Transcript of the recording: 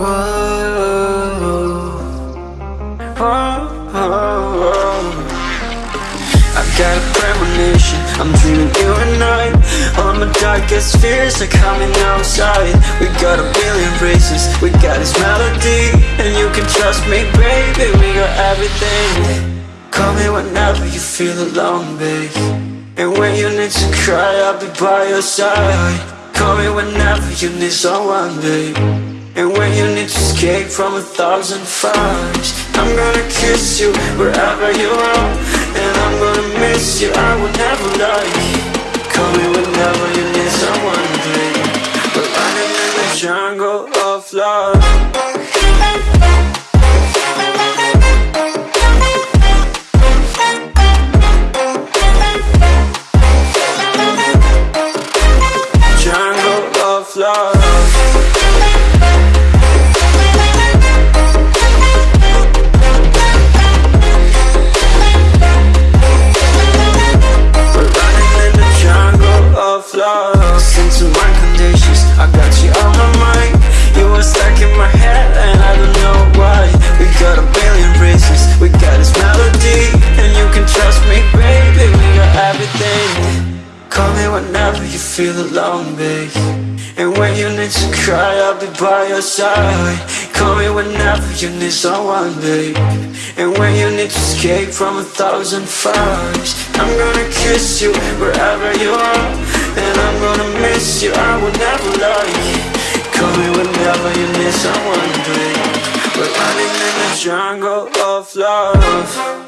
Oh, oh, oh. Whoa, whoa, whoa. I got a premonition, I'm dreaming you and I. All my darkest fears are coming outside. We got a billion races, we got this melody. And you can trust me, baby, we got everything. Call me whenever you feel alone, babe. And when you need to cry, I'll be by your side. Call me whenever you need someone, babe. And when escape from a thousand fires. I'm gonna kiss you wherever you are And I'm gonna miss you, I will never lie Call me whenever you need someone, to babe We're running in the jungle of love. Jungle of love you feel alone babe And when you need to cry I'll be by your side. Call me whenever you need someone babe. And when you need to escape from a thousand fires I'm gonna kiss you wherever you are. And I'm gonna miss you, I will never lie. Call me whenever you need someone babe. We're running in the jungle of love